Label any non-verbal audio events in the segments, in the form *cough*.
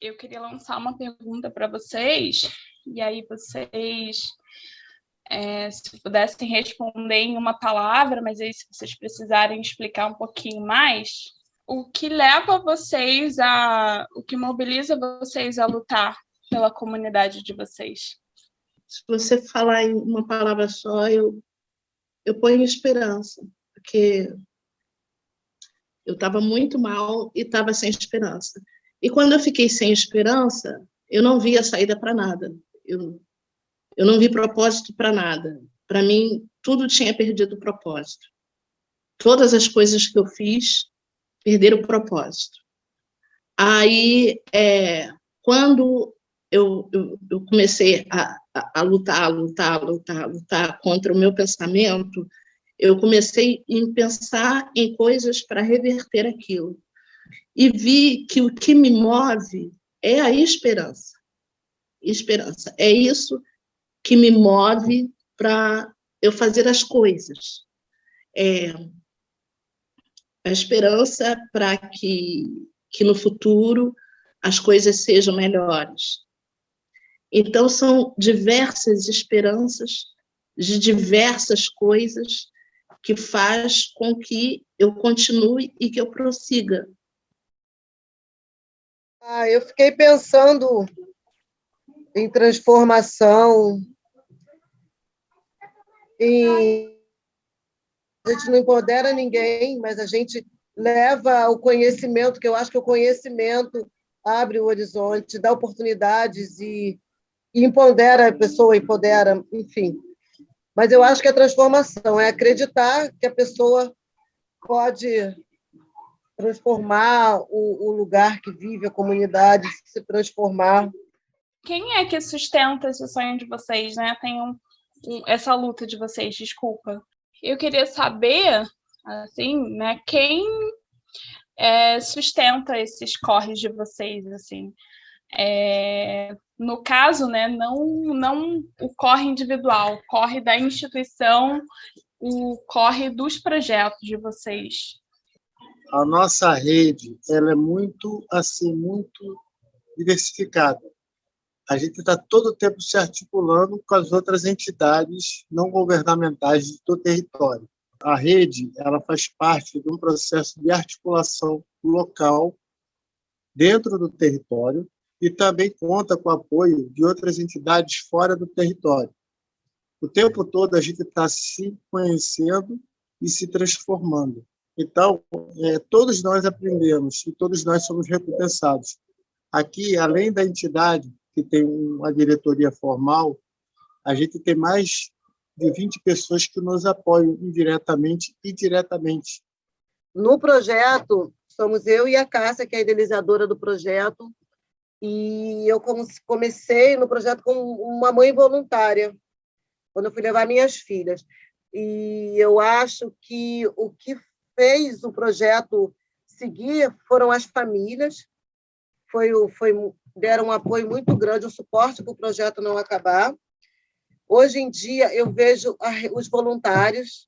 eu queria lançar uma pergunta para vocês, e aí vocês, é, se pudessem responder em uma palavra, mas aí se vocês precisarem explicar um pouquinho mais, o que leva vocês a, o que mobiliza vocês a lutar pela comunidade de vocês? Se você falar em uma palavra só, eu, eu ponho esperança, porque eu estava muito mal e estava sem esperança. E quando eu fiquei sem esperança, eu não via saída para nada. Eu, eu não vi propósito para nada. Para mim, tudo tinha perdido o propósito. Todas as coisas que eu fiz perderam o propósito. Aí, é, quando eu, eu, eu comecei a, a, a, lutar, a lutar, a lutar, a lutar contra o meu pensamento, eu comecei a pensar em coisas para reverter aquilo. E vi que o que me move é a esperança. Esperança. É isso que me move para eu fazer as coisas. É, a esperança para que, que no futuro as coisas sejam melhores. Então, são diversas esperanças de diversas coisas que faz com que eu continue e que eu prossiga. Ah, eu fiquei pensando em transformação, em... a gente não empodera ninguém, mas a gente leva o conhecimento, que eu acho que o conhecimento abre o horizonte, dá oportunidades e, e empodera a pessoa, empodera, enfim. Mas eu acho que a transformação é acreditar que a pessoa pode transformar o, o lugar que vive, a comunidade, se transformar. Quem é que sustenta esse sonho de vocês, né? Tem um, um, essa luta de vocês, desculpa. Eu queria saber, assim, né, quem é, sustenta esses corres de vocês, assim. É, no caso, né, não, não o corre individual, o corre da instituição, o corre dos projetos de vocês. A nossa rede ela é muito assim muito diversificada. A gente está todo o tempo se articulando com as outras entidades não governamentais do território. A rede ela faz parte de um processo de articulação local dentro do território e também conta com o apoio de outras entidades fora do território. O tempo todo a gente está se conhecendo e se transformando. Então, é, todos nós aprendemos e todos nós somos recompensados. Aqui, além da entidade, que tem uma diretoria formal, a gente tem mais de 20 pessoas que nos apoiam indiretamente e diretamente. No projeto, somos eu e a Cássia, que é a idealizadora do projeto, e eu comecei no projeto como uma mãe voluntária, quando eu fui levar minhas filhas. E eu acho que o que fez o projeto seguir foram as famílias, foi, foi, deram um apoio muito grande, um suporte para o projeto não acabar. Hoje em dia, eu vejo os voluntários,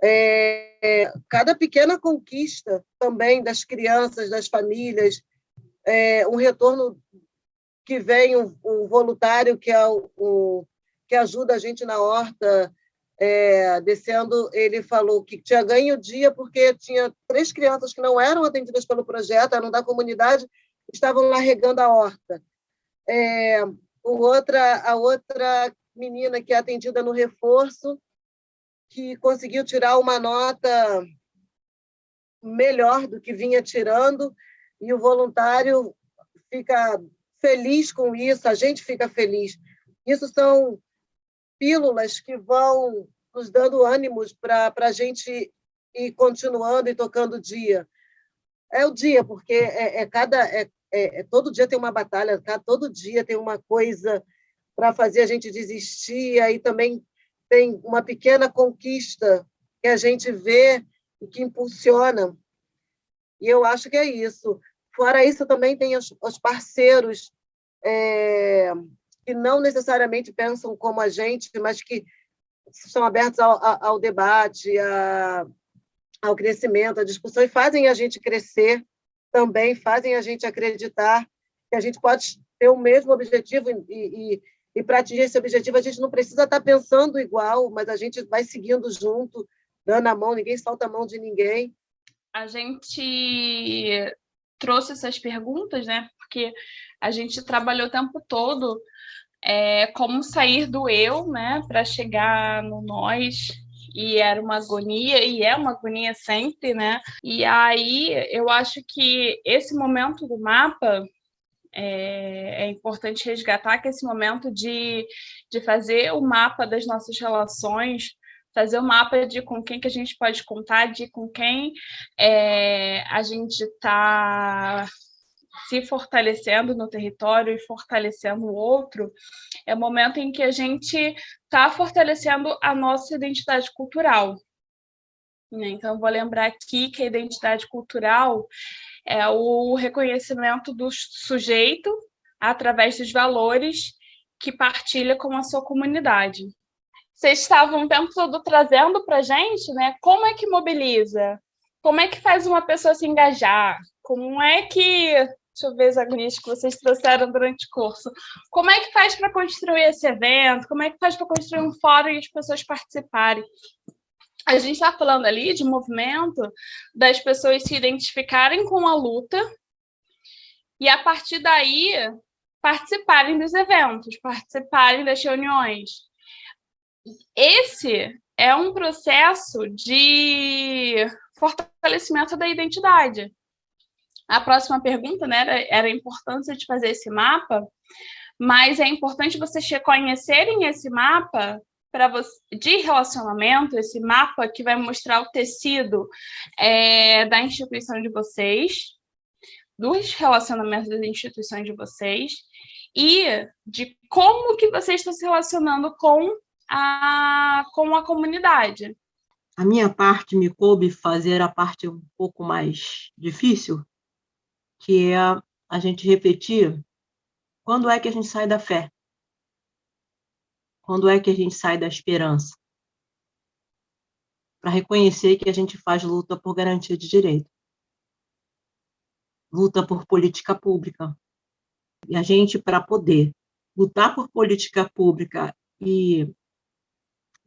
é, cada pequena conquista também das crianças, das famílias, é, um retorno que vem o, o voluntário que é o, que ajuda a gente na horta é, descendo, ele falou que tinha ganho o dia porque tinha três crianças que não eram atendidas pelo projeto, eram da comunidade, estavam lá regando a horta. É, outra, a outra menina que é atendida no reforço, que conseguiu tirar uma nota melhor do que vinha tirando, e o voluntário fica feliz com isso, a gente fica feliz. Isso são pílulas que vão nos dando ânimos para a gente ir continuando e tocando o dia. É o dia, porque é, é cada é, é, é todo dia tem uma batalha, todo dia tem uma coisa para fazer a gente desistir, aí também tem uma pequena conquista que a gente vê e que impulsiona. E eu acho que é isso. Fora isso, também tem os, os parceiros é, que não necessariamente pensam como a gente, mas que estão abertos ao, ao debate, a, ao crescimento, à discussão, e fazem a gente crescer também, fazem a gente acreditar que a gente pode ter o mesmo objetivo e, e, e para atingir esse objetivo a gente não precisa estar tá pensando igual, mas a gente vai seguindo junto, dando a mão, ninguém solta a mão de ninguém. A gente trouxe essas perguntas, né? Porque a gente trabalhou o tempo todo é, como sair do eu, né, para chegar no nós, e era uma agonia, e é uma agonia sempre, né? E aí eu acho que esse momento do mapa é, é, importante resgatar que esse momento de, de fazer o mapa das nossas relações, fazer o mapa de com quem que a gente pode contar, de com quem é, a gente está se fortalecendo no território e fortalecendo o outro, é o momento em que a gente está fortalecendo a nossa identidade cultural. Né? Então, vou lembrar aqui que a identidade cultural é o reconhecimento do sujeito através dos valores que partilha com a sua comunidade. Vocês estavam o tempo todo trazendo para a gente né, como é que mobiliza, como é que faz uma pessoa se engajar, como é que Deixa eu ver agonias que vocês trouxeram durante o curso. Como é que faz para construir esse evento? Como é que faz para construir um fórum e as pessoas participarem? A gente está falando ali de movimento das pessoas se identificarem com a luta e, a partir daí, participarem dos eventos, participarem das reuniões. Esse é um processo de fortalecimento da identidade. A próxima pergunta né, era, era a importância de fazer esse mapa, mas é importante vocês reconhecerem esse mapa para de relacionamento, esse mapa que vai mostrar o tecido é, da instituição de vocês, dos relacionamentos das instituições de vocês, e de como que vocês estão se relacionando com a, com a comunidade. A minha parte me coube fazer a parte um pouco mais difícil, que é a gente refletir quando é que a gente sai da fé? Quando é que a gente sai da esperança? Para reconhecer que a gente faz luta por garantia de direito. Luta por política pública. E a gente, para poder lutar por política pública e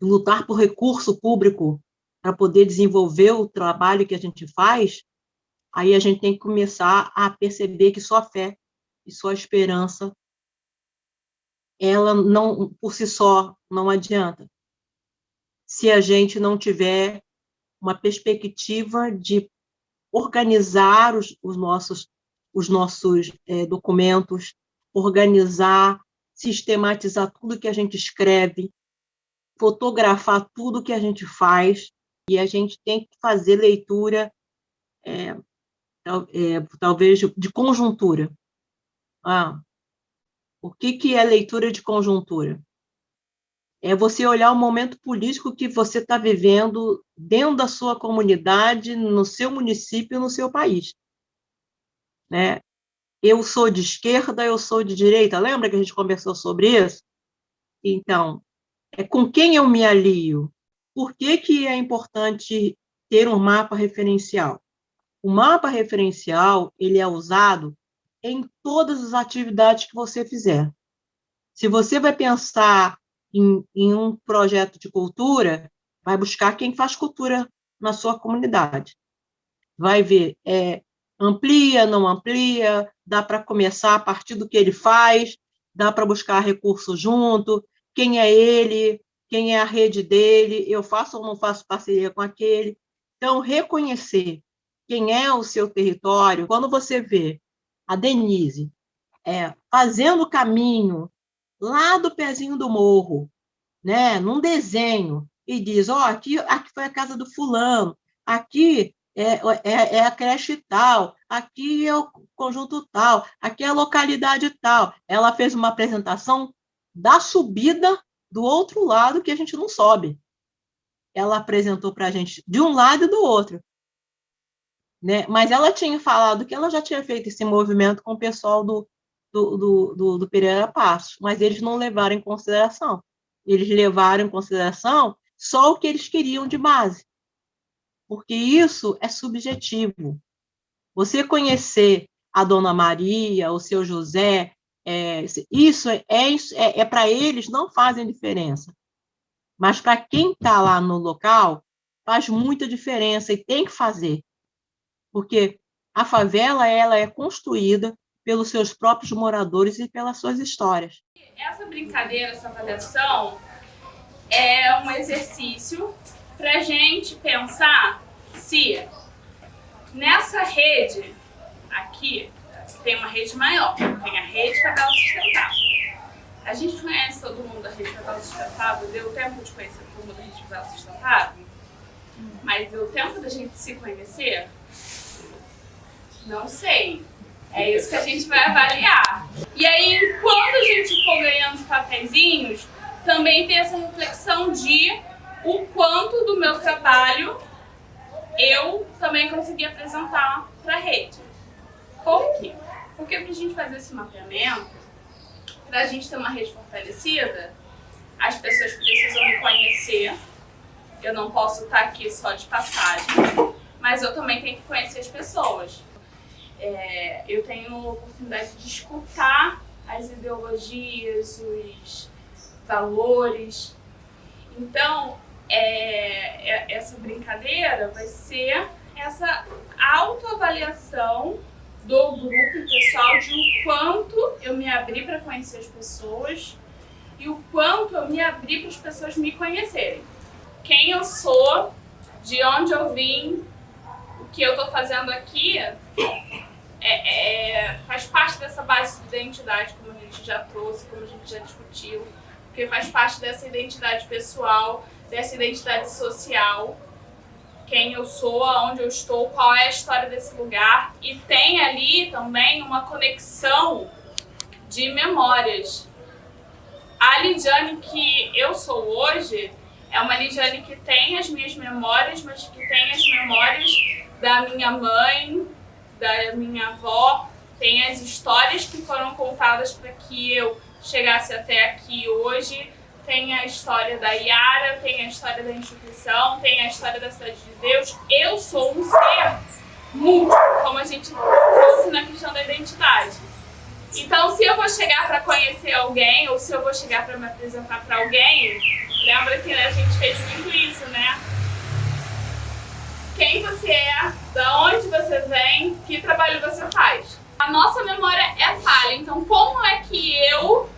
lutar por recurso público para poder desenvolver o trabalho que a gente faz, aí a gente tem que começar a perceber que só a fé e só a esperança, ela não, por si só, não adianta. Se a gente não tiver uma perspectiva de organizar os, os nossos, os nossos é, documentos, organizar, sistematizar tudo que a gente escreve, fotografar tudo que a gente faz, e a gente tem que fazer leitura é, é, talvez de conjuntura. Ah, o que, que é leitura de conjuntura? É você olhar o momento político que você está vivendo dentro da sua comunidade, no seu município, no seu país. Né? Eu sou de esquerda, eu sou de direita. Lembra que a gente conversou sobre isso? Então, é com quem eu me alio? Por que, que é importante ter um mapa referencial? O mapa referencial, ele é usado em todas as atividades que você fizer. Se você vai pensar em, em um projeto de cultura, vai buscar quem faz cultura na sua comunidade. Vai ver, é, amplia, não amplia, dá para começar a partir do que ele faz, dá para buscar recurso junto, quem é ele, quem é a rede dele, eu faço ou não faço parceria com aquele. Então, reconhecer quem é o seu território, quando você vê a Denise é, fazendo o caminho lá do pezinho do morro, né, num desenho, e diz, ó, oh, aqui, aqui foi a casa do fulano, aqui é, é, é, a creche tal, aqui é o conjunto tal, aqui é a localidade tal. Ela fez uma apresentação da subida do outro lado que a gente não sobe. Ela apresentou para a gente de um lado e do outro. Né? Mas ela tinha falado que ela já tinha feito esse movimento com o pessoal do, do, do, do, do Pereira Passos, mas eles não levaram em consideração. Eles levaram em consideração só o que eles queriam de base, porque isso é subjetivo. Você conhecer a Dona Maria, o seu José, é, isso é, é, é para eles não fazem diferença. Mas para quem está lá no local, faz muita diferença e tem que fazer. Porque a favela ela é construída pelos seus próprios moradores e pelas suas histórias. Essa brincadeira, essa avaliação, é um exercício para gente pensar se nessa rede aqui tem uma rede maior, tem a rede favela sustentável. A gente conhece todo mundo da rede favela sustentável, deu tempo de conhecer todo mundo da rede favela sustentável, mas deu tempo da gente se conhecer? Não sei. É isso que a gente vai avaliar. E aí, quando a gente for ganhando papeizinhos, também tem essa reflexão de o quanto do meu trabalho eu também consegui apresentar para a rede. Por quê? Porque para a gente fazer esse mapeamento, para a gente ter uma rede fortalecida, as pessoas precisam me conhecer. Eu não posso estar aqui só de passagem, mas eu também tenho que conhecer as pessoas. É, eu tenho a oportunidade de escutar as ideologias, os valores. Então, é, é, essa brincadeira vai ser essa autoavaliação do grupo pessoal de o quanto eu me abri para conhecer as pessoas e o quanto eu me abri para as pessoas me conhecerem. Quem eu sou, de onde eu vim, o que eu estou fazendo aqui, é, é, faz parte dessa base de identidade, como a gente já trouxe, como a gente já discutiu, porque faz parte dessa identidade pessoal, dessa identidade social, quem eu sou, aonde eu estou, qual é a história desse lugar, e tem ali também uma conexão de memórias. A Lidiane que eu sou hoje é uma Lidiane que tem as minhas memórias, mas que tem as memórias da minha mãe, da minha avó, tem as histórias que foram contadas para que eu chegasse até aqui hoje, tem a história da Yara, tem a história da instituição, tem a história da Cidade de Deus. Eu sou um ser múltiplo, como a gente trouxe na questão da identidade. Então, se eu vou chegar para conhecer alguém, ou se eu vou chegar para me apresentar para alguém, lembra que a gente fez muito isso, né? quem você é, da onde você vem, que trabalho você faz. A nossa memória é falha, então como é que eu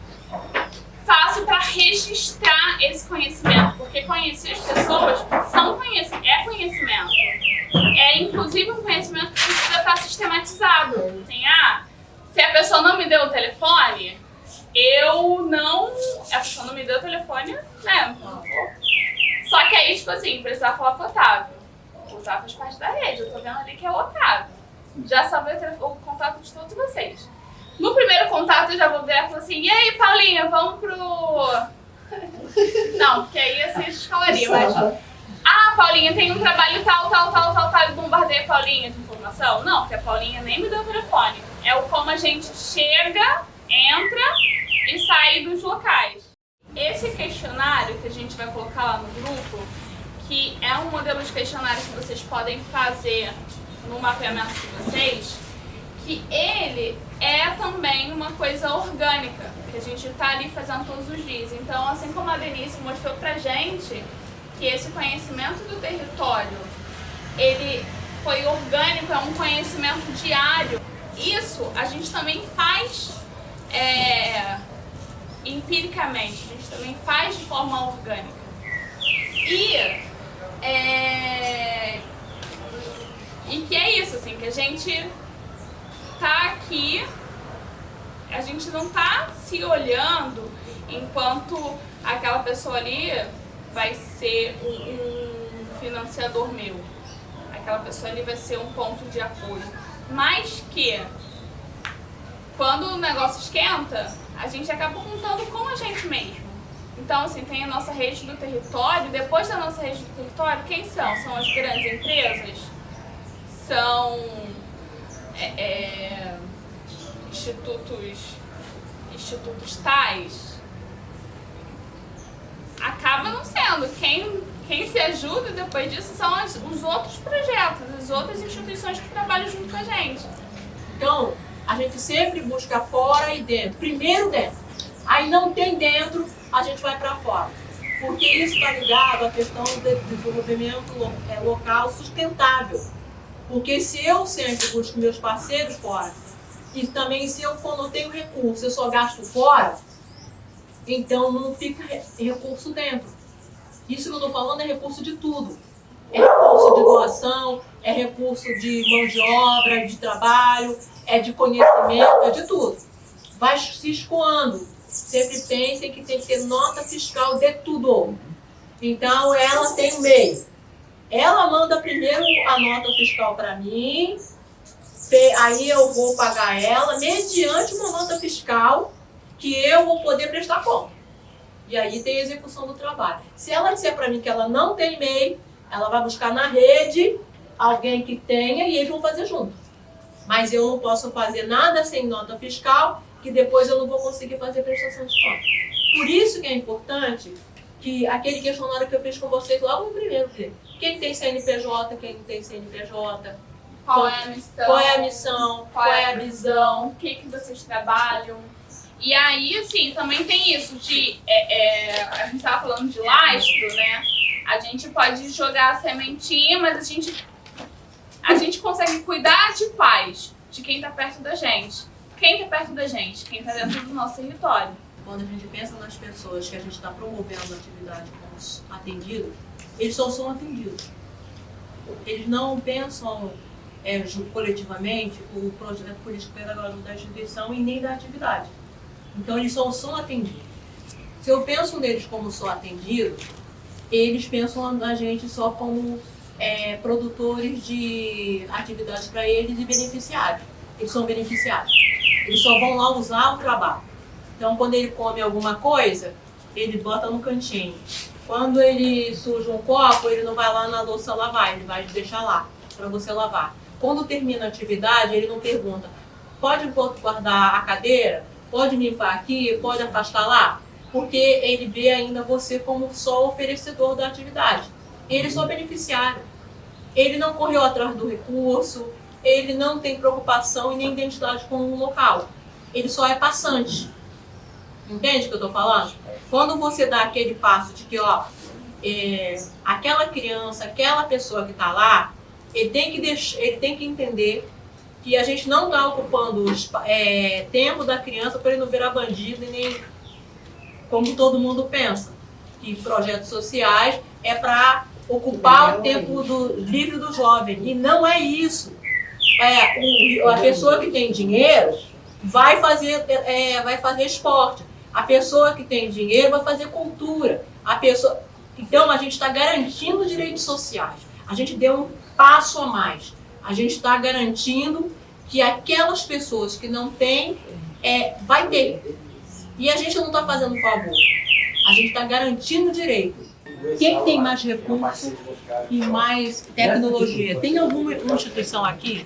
faço para registrar esse conhecimento? Porque conhecer as pessoas são conhecimento, é conhecimento. É inclusive um conhecimento que precisa estar sistematizado. Assim, ah, se a pessoa não me deu o telefone, eu não... A pessoa não me deu o telefone, né? Só que aí, tipo assim, precisava falar com o Otávio o Otávio faz parte da rede, eu tô vendo ali que é o Otávio. Já salvei o, o contato de todos vocês. No primeiro contato eu já vou ver e falar assim, e aí, Paulinha, vamos pro... Não, porque aí assim a gente falaria, mas... Ah, Paulinha, tem um trabalho tal, tal, tal, tal, tal, e bombardeia a Paulinha de informação. Não, porque a Paulinha nem me deu o telefone. É o como a gente chega, entra e sai dos locais. Esse questionário que a gente vai colocar lá no grupo, que é um modelo de questionário que vocês podem fazer no mapeamento de vocês, que ele é também uma coisa orgânica, que a gente está ali fazendo todos os dias. Então, assim como a Denise mostrou pra gente que esse conhecimento do território, ele foi orgânico, é um conhecimento diário. Isso a gente também faz é, empiricamente, a gente também faz de forma orgânica. E é... E que é isso, assim, que a gente tá aqui, a gente não tá se olhando enquanto aquela pessoa ali vai ser um, um financiador meu. Aquela pessoa ali vai ser um ponto de apoio. Mas que, quando o negócio esquenta, a gente acaba contando com a gente mesmo. Então, assim, tem a nossa rede do território. Depois da nossa rede do território, quem são? São as grandes empresas? São é, é, institutos, institutos tais? Acaba não sendo. Quem, quem se ajuda depois disso são as, os outros projetos, as outras instituições que trabalham junto com a gente. Então, A gente sempre busca fora e dentro. Primeiro dentro. Aí não tem dentro, a gente vai para fora. Porque isso está ligado à questão do desenvolvimento é, local sustentável. Porque se eu sempre busco meus parceiros fora, e também se eu, quando eu tenho recurso, eu só gasto fora, então não fica recurso dentro. Isso que eu estou falando é recurso de tudo. É recurso de doação, é recurso de mão de obra, de trabalho, é de conhecimento, é de tudo. Vai se escoando. Sempre pensem que tem que ter nota fiscal de tudo. Então, ela tem um meio. Ela manda primeiro a nota fiscal para mim, aí eu vou pagar ela mediante uma nota fiscal que eu vou poder prestar conta. E aí tem a execução do trabalho. Se ela disser para mim que ela não tem MEI, ela vai buscar na rede alguém que tenha e eles vão fazer junto. Mas eu não posso fazer nada sem nota fiscal, que depois eu não vou conseguir fazer prestação de conta. Por isso que é importante que aquele questionário que eu fiz com vocês logo no primeiro, quem tem CNPJ, quem não tem CNPJ, qual é a missão, qual é a missão, qual é a visão, o que, que vocês trabalham. E aí, assim, também tem isso de. É, é, a gente estava falando de lastro, né? A gente pode jogar a sementinha, mas a gente, a gente consegue cuidar de paz, de quem está perto da gente. Quem está perto da gente? Quem está dentro do nosso território. Quando a gente pensa nas pessoas que a gente está promovendo a atividade como atendido, eles só são atendidos. Eles não pensam é, coletivamente o projeto político-pedagógico da instituição e nem da atividade. Então, eles só são atendidos. Se eu penso neles como só atendidos, eles pensam na gente só como é, produtores de atividades para eles e beneficiários. Eles são beneficiários. Eles só vão lá usar o trabalho. Então, quando ele come alguma coisa, ele bota no cantinho. Quando ele suja um copo, ele não vai lá na louça lavar, ele vai deixar lá para você lavar. Quando termina a atividade, ele não pergunta, pode guardar a cadeira? Pode limpar aqui? Pode afastar lá? Porque ele vê ainda você como só oferecedor da atividade. Ele só beneficiário. Ele não correu atrás do recurso, ele não tem preocupação e nem identidade com o local. Ele só é passante. Entende o que eu estou falando? Quando você dá aquele passo de que, ó, é, aquela criança, aquela pessoa que está lá, ele tem que, ele tem que entender que a gente não está ocupando é, tempo da criança para ele não virar bandido e nem como todo mundo pensa, que projetos sociais é para ocupar o tempo do, livre do jovem. E não é isso. É, o, a pessoa que tem dinheiro vai fazer, é, vai fazer esporte. A pessoa que tem dinheiro vai fazer cultura. A pessoa... Então, a gente está garantindo direitos sociais. A gente deu um passo a mais. A gente está garantindo que aquelas pessoas que não têm, é, vai ter. E a gente não está fazendo favor. A gente está garantindo direito. Quem tem mais recurso e mais tecnologia? Tem alguma instituição aqui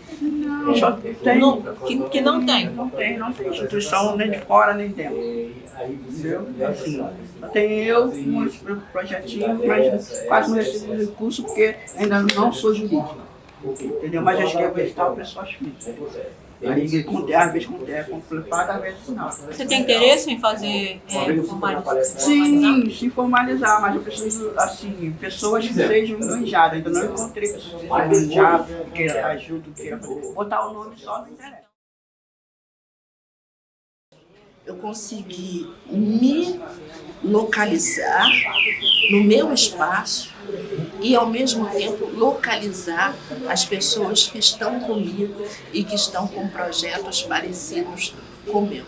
só tem, não, que, que não tem? Não tem, não tem instituição nem de fora nem dentro. Entendeu? Assim, tem eu, um projetinho, mas quase não recebo recurso porque ainda não sou jurídico. Entendeu? Mas acho que é vegetal pessoas físicas. Aí, com às vezes com terra às vezes não. Você tem interesse em fazer é, formalizar? Sim, se formalizar, mas eu preciso, assim, pessoas que sejam manjadas. Ainda não encontrei pessoas que ajuda, que queiram botar o nome só não interessa. Eu consegui me localizar no meu espaço e, ao mesmo tempo, localizar as pessoas que estão comigo e que estão com projetos parecidos com o meu.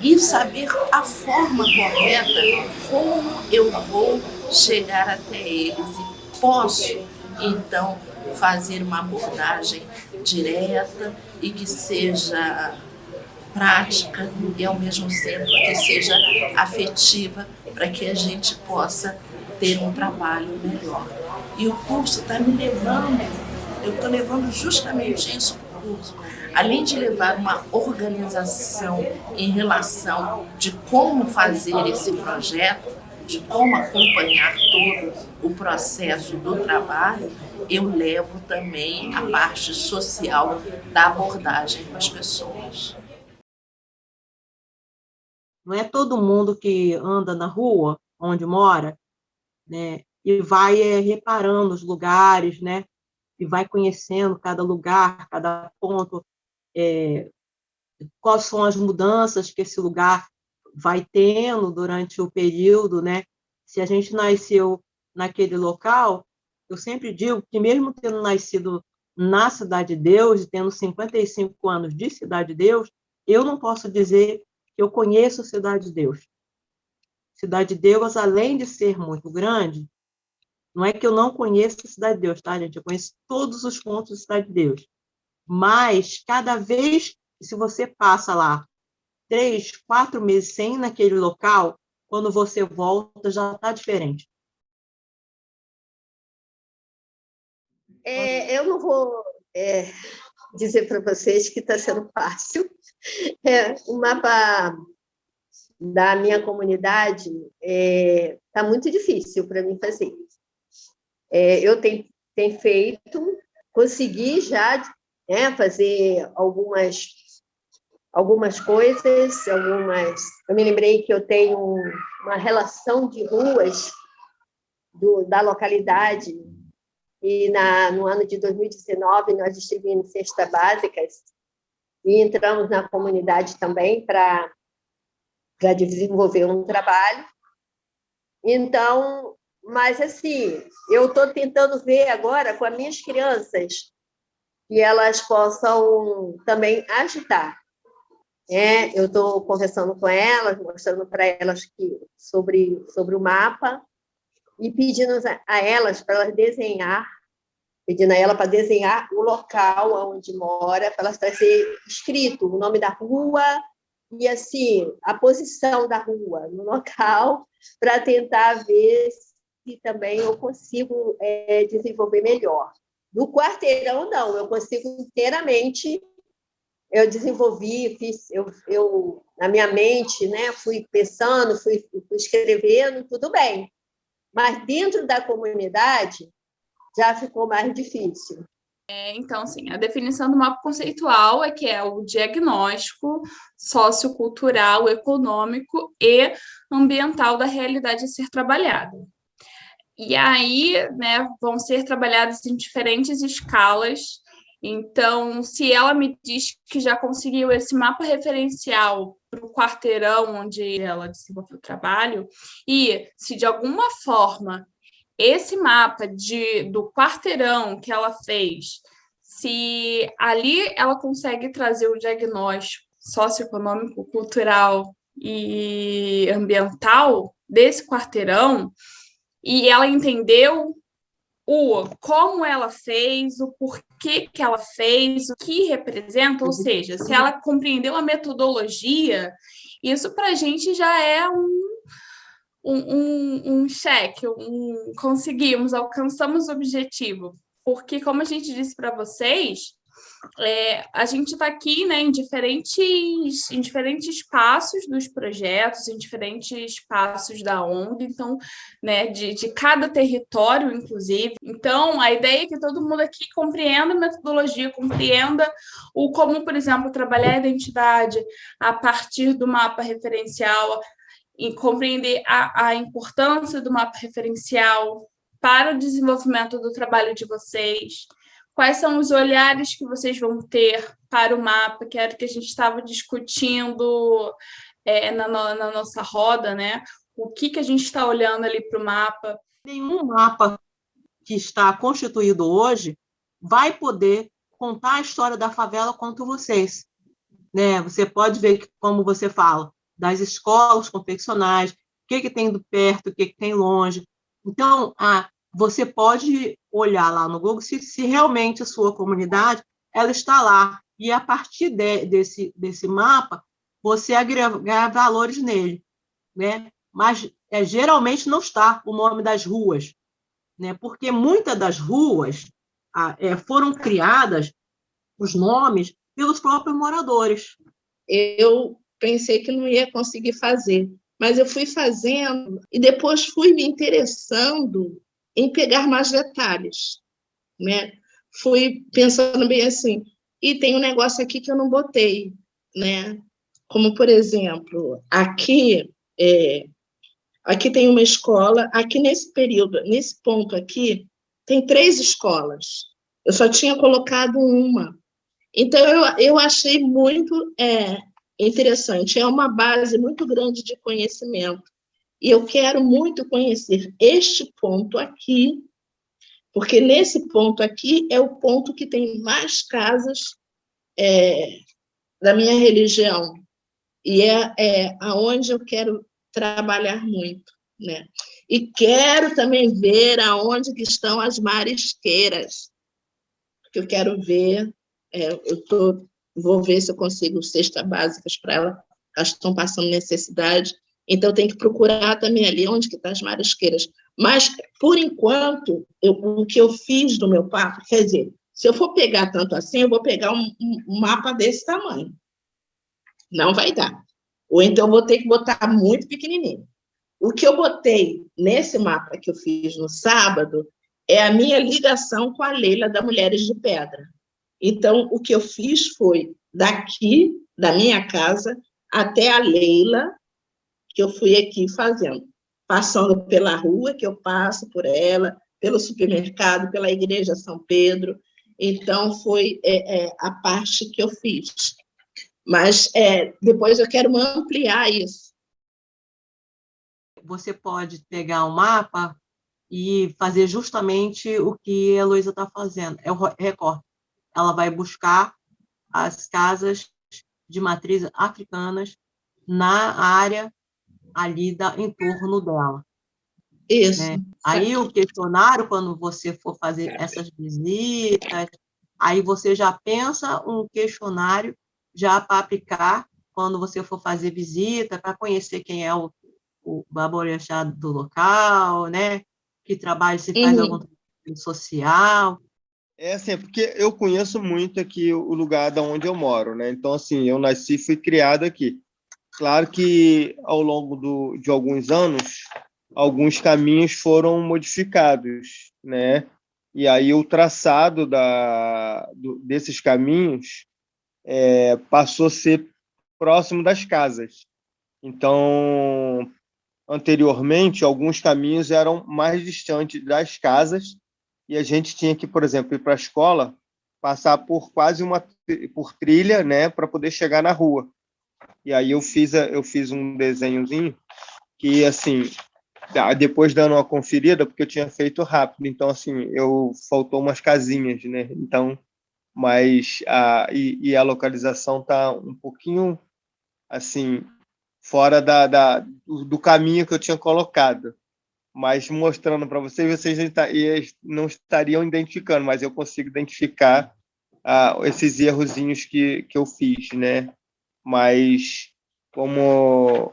E saber a forma correta como eu vou chegar até eles e posso, então, fazer uma abordagem direta e que seja prática e ao mesmo tempo que seja afetiva para que a gente possa ter um trabalho melhor. E o curso está me levando, eu estou levando justamente isso para o curso. Além de levar uma organização em relação de como fazer esse projeto, de como acompanhar todo o processo do trabalho, eu levo também a parte social da abordagem com as pessoas. Não é todo mundo que anda na rua onde mora, né, e vai é, reparando os lugares, né, e vai conhecendo cada lugar, cada ponto, é, quais são as mudanças que esse lugar vai tendo durante o período, né? Se a gente nasceu naquele local, eu sempre digo que mesmo tendo nascido na Cidade de Deus e tendo 55 anos de Cidade de Deus, eu não posso dizer que eu conheço a Cidade de Deus. Cidade de Deus, além de ser muito grande, não é que eu não conheço a Cidade de Deus, tá, gente? Eu conheço todos os pontos da Cidade de Deus. Mas, cada vez, se você passa lá três, quatro meses sem naquele local, quando você volta, já está diferente. É, eu não vou é, dizer para vocês que está sendo fácil. É, o mapa da minha comunidade está é, tá muito difícil para mim fazer. É, eu tenho, tenho feito, consegui já né, fazer algumas algumas coisas, algumas. Eu me lembrei que eu tenho uma relação de ruas do, da localidade e na, no ano de 2019 nós distribuímos cestas básicas e entramos na comunidade também para para desenvolver um trabalho. Então, mas assim, eu estou tentando ver agora com as minhas crianças que elas possam também ajudar. É, eu estou conversando com elas, mostrando para elas que, sobre, sobre o mapa e pedindo a elas para elas desenhar, pedindo a ela para desenhar o local onde mora, para elas trazer escrito o nome da rua e assim a posição da rua no local *laughs* para tentar ver se também eu consigo é, desenvolver melhor. No quarteirão não, eu consigo inteiramente eu desenvolvi, fiz, eu, eu na minha mente, né, fui pensando, fui, fui escrevendo, tudo bem. Mas dentro da comunidade já ficou mais difícil. É, então, assim, a definição do mapa conceitual é que é o diagnóstico sociocultural, econômico e ambiental da realidade a ser trabalhada. E aí, né, vão ser trabalhadas em diferentes escalas então, se ela me diz que já conseguiu esse mapa referencial para o quarteirão onde ela desenvolveu o trabalho, e se de alguma forma esse mapa de, do quarteirão que ela fez, se ali ela consegue trazer o diagnóstico socioeconômico, cultural e ambiental desse quarteirão, e ela entendeu o como ela fez, o porquê que ela fez, o que representa, ou seja, se ela compreendeu a metodologia, isso para a gente já é um, um, um, um cheque, um, conseguimos, alcançamos o objetivo. Porque, como a gente disse para vocês, é, a gente está aqui né, em, diferentes, em diferentes passos dos projetos, em diferentes passos da ONG, então, né, de, de cada território, inclusive. Então, a ideia é que todo mundo aqui compreenda a metodologia, compreenda o como, por exemplo, trabalhar a identidade a partir do mapa referencial, e compreender a, a importância do mapa referencial para o desenvolvimento do trabalho de vocês, quais são os olhares que vocês vão ter para o mapa, que era o que a gente estava discutindo é, na, na, nossa roda, né? O que, que a gente está olhando ali para o mapa? Nenhum mapa que está constituído hoje vai poder contar a história da favela quanto vocês. Né? Você pode ver, que, como você fala, das escolas confeccionais, o que, que tem do perto, o que, que tem longe. Então, a, você pode olhar lá no Google se, se realmente a sua comunidade ela está lá. E a partir de, desse, desse mapa, você agregar valores nele. Né? Mas é, geralmente não está o nome das ruas, né? porque muitas das ruas é, foram criadas, os nomes, pelos próprios moradores. Eu pensei que não ia conseguir fazer, mas eu fui fazendo e depois fui me interessando em pegar mais detalhes, né? Fui pensando bem assim, e tem um negócio aqui que eu não botei, né? como, por exemplo, aqui, é, aqui tem uma escola, aqui nesse período, nesse ponto aqui, tem três escolas. Eu só tinha colocado uma. Então, eu, eu achei muito é, interessante. É uma base muito grande de conhecimento. E eu quero muito conhecer este ponto aqui, porque nesse ponto aqui é o ponto que tem mais casas é, da minha religião. E é, é aonde eu quero trabalhar muito. Né? E quero também ver aonde que estão as marisqueiras, porque eu quero ver, é, eu tô, vou ver se eu consigo cestas básicas para elas, elas estão passando necessidade, então tem que procurar também ali onde que estão tá as marisqueiras. Mas, por enquanto, eu, o que eu fiz do meu papo, quer dizer, se eu for pegar tanto assim, eu vou pegar um, um mapa desse tamanho. Não vai dar. Ou então eu vou ter que botar muito pequenininho. O que eu botei nesse mapa que eu fiz no sábado é a minha ligação com a Leila da Mulheres de Pedra. Então, o que eu fiz foi daqui, da minha casa, até a Leila, que eu fui aqui fazendo, passando pela rua, que eu passo por ela, pelo supermercado, pela Igreja São Pedro. Então, foi é, é, a parte que eu fiz. Mas é, depois eu quero ampliar isso. Você pode pegar um mapa e fazer justamente o que a Luísa está fazendo, é o recorte. Ela vai buscar as casas de matriz africanas na área ali da, em torno dela. Isso. Né? Aí o questionário, quando você for fazer essas visitas, aí você já pensa um questionário já para aplicar quando você for fazer visita, para conhecer quem é o, o baborexá do local, né? Que trabalho se faz uhum. algum trabalho social. É assim, porque eu conheço muito aqui o lugar da onde eu moro, né? Então, assim, eu nasci e fui criado aqui. Claro que ao longo do, de alguns anos, alguns caminhos foram modificados, né? E aí o traçado da, do, desses caminhos é, passou a ser próximo das casas. Então, anteriormente, alguns caminhos eram mais distantes das casas e a gente tinha que, por exemplo, ir para a escola, passar por quase uma por trilha, né, para poder chegar na rua. E aí eu fiz eu fiz um desenhozinho que assim depois dando uma conferida porque eu tinha feito rápido, então assim eu faltou umas casinhas, né? Então mas a, e, e a localização está um pouquinho assim fora da, da do, caminho que eu tinha colocado, mas mostrando para vocês, vocês não estariam identificando, mas eu consigo identificar ah, esses errozinhos que, que eu fiz, né? Mas como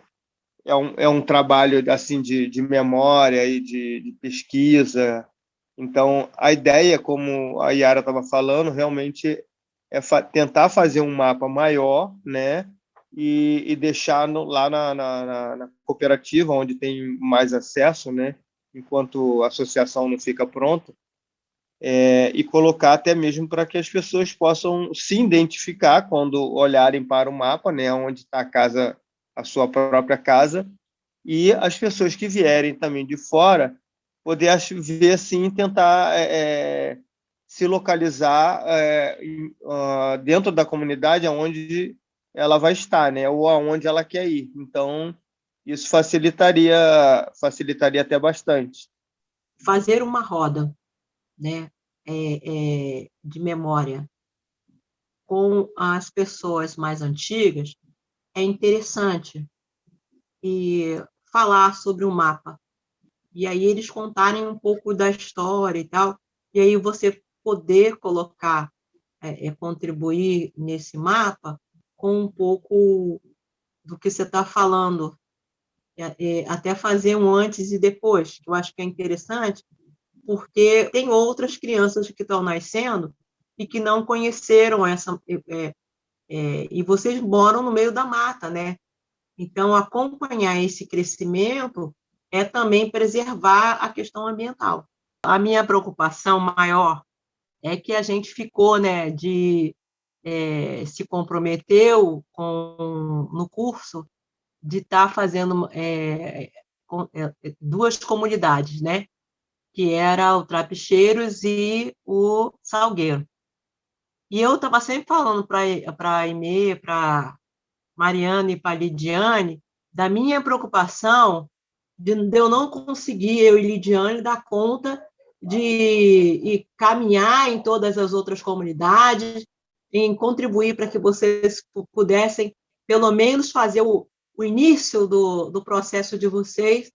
é um, é um trabalho assim de, de memória e de, de pesquisa, então, a ideia, como a Yara estava falando, realmente é fa tentar fazer um mapa maior, né? E, e deixar no, lá na, na, na, cooperativa, onde tem mais acesso, né? Enquanto a associação não fica pronta, é, e colocar até mesmo para que as pessoas possam se identificar quando olharem para o mapa, né? Onde está a casa, a sua própria casa, e as pessoas que vierem também de fora poder ver assim tentar é, é, se localizar é, uh, dentro da comunidade aonde ela vai estar, né? Ou aonde ela quer ir. Então isso facilitaria facilitaria até bastante. Fazer uma roda, né? É, é, de memória com as pessoas mais antigas é interessante e falar sobre o mapa e aí eles contarem um pouco da história e tal, e aí você poder colocar, é, é, contribuir nesse mapa com um pouco do que você está falando, até fazer um antes e depois, que eu acho que é interessante, porque tem outras crianças que estão nascendo e que não conheceram essa... É, é, e vocês moram no meio da mata, né? Então, acompanhar esse crescimento é também preservar a questão ambiental. A minha preocupação maior é que a gente ficou né, de é, se comprometeu com, no curso de estar tá fazendo é, com, é, duas comunidades, né? que era o Trapicheiros e o Salgueiro. E eu estava sempre falando para a Aimee, para Mariana e para Lidiane, da minha preocupação de, de eu não conseguir, eu e Lidiane, dar conta de caminhar em todas as outras comunidades, em contribuir para que vocês pudessem, pelo menos, fazer o, o início do, do processo de vocês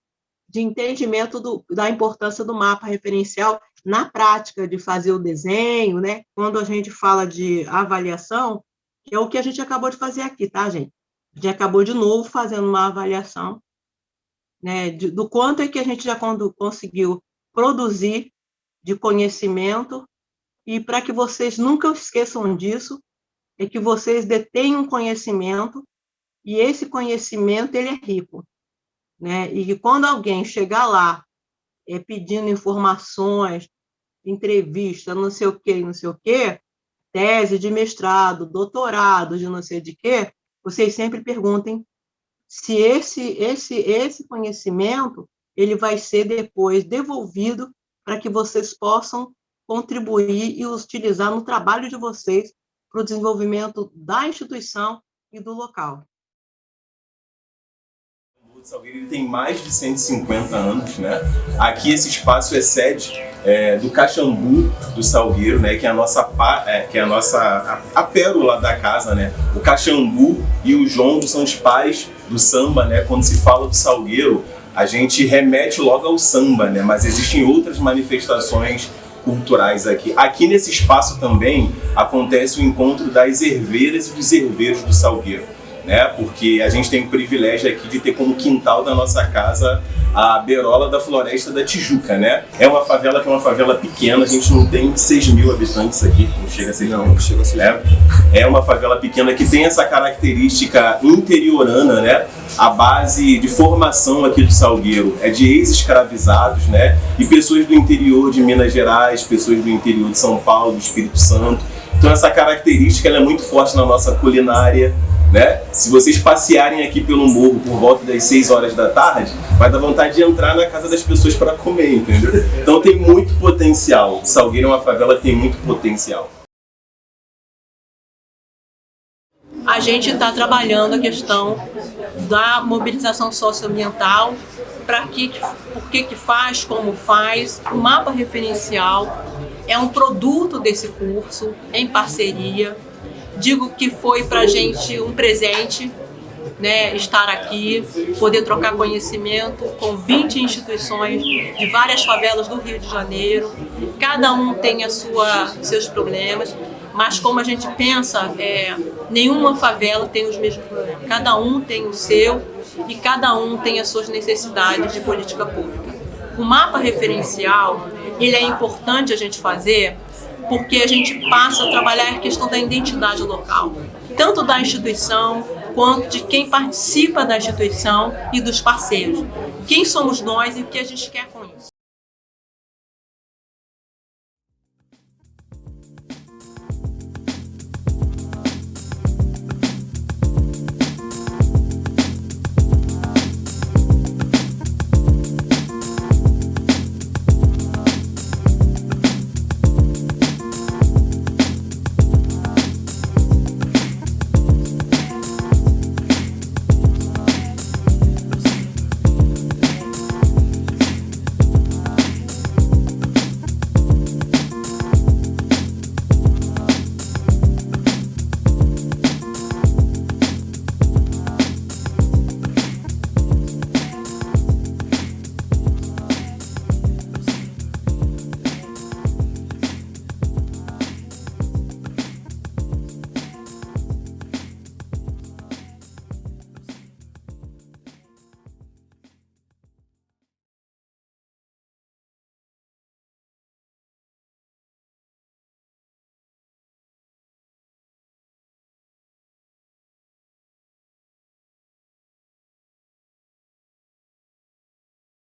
de entendimento do, da importância do mapa referencial na prática de fazer o desenho, né? Quando a gente fala de avaliação, que é o que a gente acabou de fazer aqui, tá, gente? A gente acabou de novo fazendo uma avaliação né, de, do quanto é que a gente já conseguiu produzir de conhecimento, e para que vocês nunca esqueçam disso, é que vocês detêm um conhecimento, e esse conhecimento ele é rico. Né? E que quando alguém chegar lá é, pedindo informações, entrevista, não sei o quê, não sei o quê, tese de mestrado, doutorado, de não sei de quê, vocês sempre perguntem se esse, esse, esse conhecimento ele vai ser depois devolvido para que vocês possam contribuir e utilizar no trabalho de vocês para o desenvolvimento da instituição e do local. O Salgueiro tem mais de 150 anos, né? Aqui esse espaço é sede é, do Caxambu do Salgueiro, né? Que é a nossa, é, que é a, nossa a, a, pérola da casa, né? O Caxambu e o Jongo são os pais do samba, né? Quando se fala do Salgueiro, a gente remete logo ao samba, né? Mas existem outras manifestações culturais aqui. Aqui nesse espaço também acontece o encontro das herveiras e dos herveiros do Salgueiro, né? Porque a gente tem o privilégio aqui de ter como quintal da nossa casa a beirola da Floresta da Tijuca, né? É uma favela que é uma favela pequena, a gente não tem 6 mil habitantes aqui, não chega a ser não, não chega a ser é, é uma favela pequena que tem essa característica interiorana, né? A base de formação aqui do Salgueiro é de ex-escravizados, né? E pessoas do interior de Minas Gerais, pessoas do interior de São Paulo, do Espírito Santo. Então essa característica é muito forte na nossa culinária, né? Se vocês passearem aqui pelo morro por volta das 6 horas da tarde, vai dar vontade de entrar na casa das pessoas para comer, entendeu? Então tem muito potencial. Salgueiro é uma favela tem muito potencial. A gente está trabalhando a questão da mobilização socioambiental, para que, por que que faz, como faz, o mapa referencial é um produto desse curso, em parceria, Digo que foi para a gente um presente né, estar aqui, poder trocar conhecimento com 20 instituições de várias favelas do Rio de Janeiro. Cada um tem a sua, seus problemas, mas como a gente pensa, é, nenhuma favela tem os mesmos problemas. Cada um tem o seu e cada um tem as suas necessidades de política pública. O mapa referencial, ele é importante a gente fazer porque a gente passa a trabalhar a questão da identidade local, tanto da instituição quanto de quem participa da instituição e dos parceiros. Quem somos nós e o que a gente quer com isso.